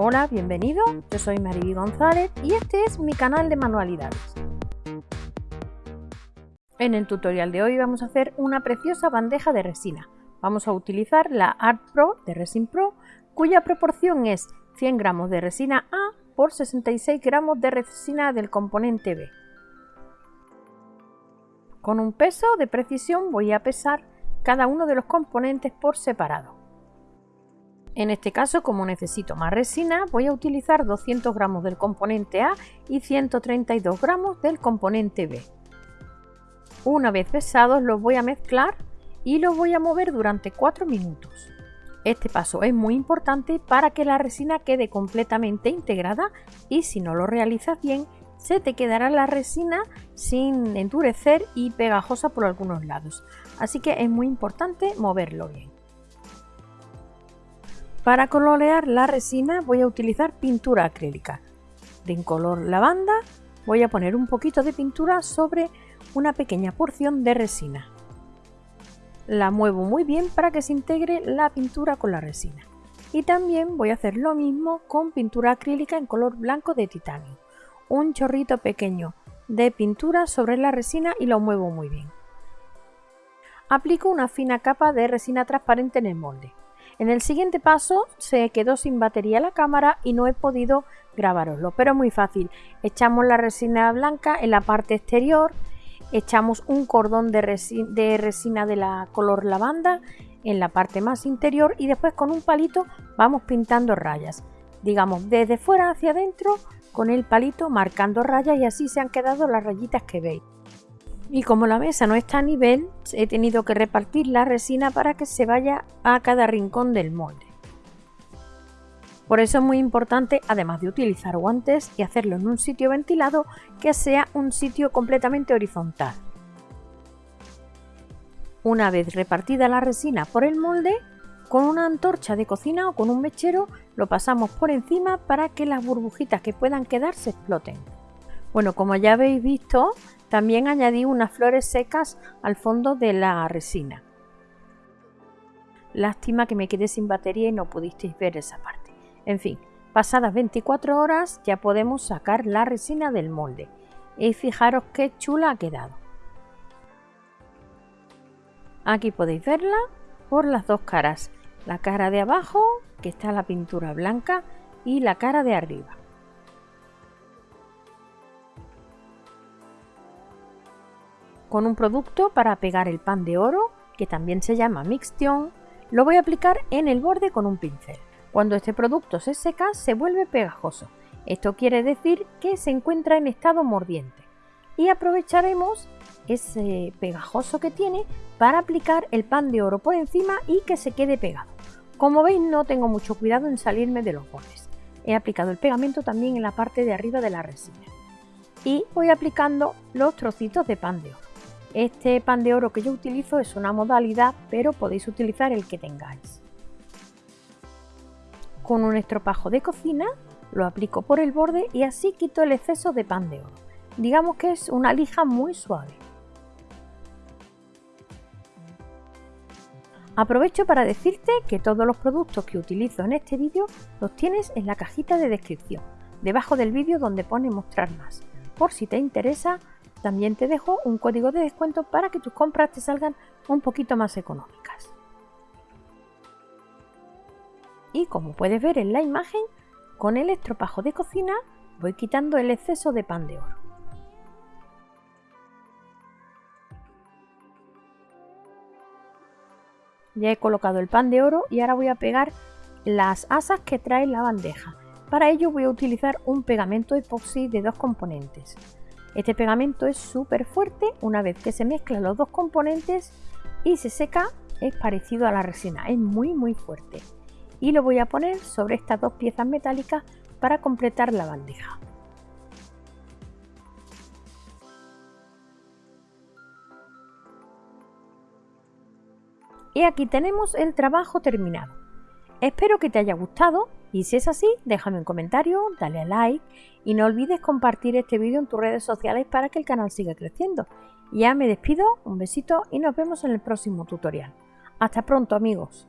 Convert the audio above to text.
Hola, bienvenido, yo soy Mariby González y este es mi canal de manualidades. En el tutorial de hoy vamos a hacer una preciosa bandeja de resina. Vamos a utilizar la Art Pro de Resin Pro, cuya proporción es 100 gramos de resina A por 66 gramos de resina del componente B. Con un peso de precisión voy a pesar cada uno de los componentes por separado. En este caso, como necesito más resina, voy a utilizar 200 gramos del componente A y 132 gramos del componente B. Una vez pesados los voy a mezclar y los voy a mover durante 4 minutos. Este paso es muy importante para que la resina quede completamente integrada y si no lo realizas bien, se te quedará la resina sin endurecer y pegajosa por algunos lados. Así que es muy importante moverlo bien. Para colorear la resina voy a utilizar pintura acrílica. De en color lavanda voy a poner un poquito de pintura sobre una pequeña porción de resina. La muevo muy bien para que se integre la pintura con la resina. Y también voy a hacer lo mismo con pintura acrílica en color blanco de titanio. Un chorrito pequeño de pintura sobre la resina y lo muevo muy bien. Aplico una fina capa de resina transparente en el molde. En el siguiente paso se quedó sin batería la cámara y no he podido grabaroslo, pero muy fácil. Echamos la resina blanca en la parte exterior, echamos un cordón de, resina de la color lavanda en la parte más interior y después con un palito vamos pintando rayas. Digamos, desde fuera hacia adentro con el palito marcando rayas y así se han quedado las rayitas que veis. Y como la mesa no está a nivel, he tenido que repartir la resina para que se vaya a cada rincón del molde. Por eso es muy importante, además de utilizar guantes y hacerlo en un sitio ventilado, que sea un sitio completamente horizontal. Una vez repartida la resina por el molde, con una antorcha de cocina o con un mechero lo pasamos por encima para que las burbujitas que puedan quedar se exploten. Bueno, como ya habéis visto, también añadí unas flores secas al fondo de la resina. Lástima que me quedé sin batería y no pudisteis ver esa parte. En fin, pasadas 24 horas ya podemos sacar la resina del molde. Y fijaros qué chula ha quedado. Aquí podéis verla por las dos caras. La cara de abajo, que está la pintura blanca, y la cara de arriba. Con un producto para pegar el pan de oro, que también se llama Mixtion, lo voy a aplicar en el borde con un pincel. Cuando este producto se seca se vuelve pegajoso. Esto quiere decir que se encuentra en estado mordiente. Y aprovecharemos ese pegajoso que tiene para aplicar el pan de oro por encima y que se quede pegado. Como veis no tengo mucho cuidado en salirme de los bordes. He aplicado el pegamento también en la parte de arriba de la resina. Y voy aplicando los trocitos de pan de oro. Este pan de oro que yo utilizo es una modalidad, pero podéis utilizar el que tengáis. Con un estropajo de cocina lo aplico por el borde y así quito el exceso de pan de oro. Digamos que es una lija muy suave. Aprovecho para decirte que todos los productos que utilizo en este vídeo los tienes en la cajita de descripción, debajo del vídeo donde pone mostrar más. Por si te interesa, también te dejo un código de descuento para que tus compras te salgan un poquito más económicas. Y como puedes ver en la imagen, con el estropajo de cocina voy quitando el exceso de pan de oro. Ya he colocado el pan de oro y ahora voy a pegar las asas que trae la bandeja. Para ello voy a utilizar un pegamento epoxi de dos componentes. Este pegamento es súper fuerte, una vez que se mezclan los dos componentes y se seca es parecido a la resina, es muy muy fuerte. Y lo voy a poner sobre estas dos piezas metálicas para completar la bandeja. Y aquí tenemos el trabajo terminado. Espero que te haya gustado y si es así, déjame un comentario, dale a like y no olvides compartir este vídeo en tus redes sociales para que el canal siga creciendo. Ya me despido, un besito y nos vemos en el próximo tutorial. Hasta pronto amigos.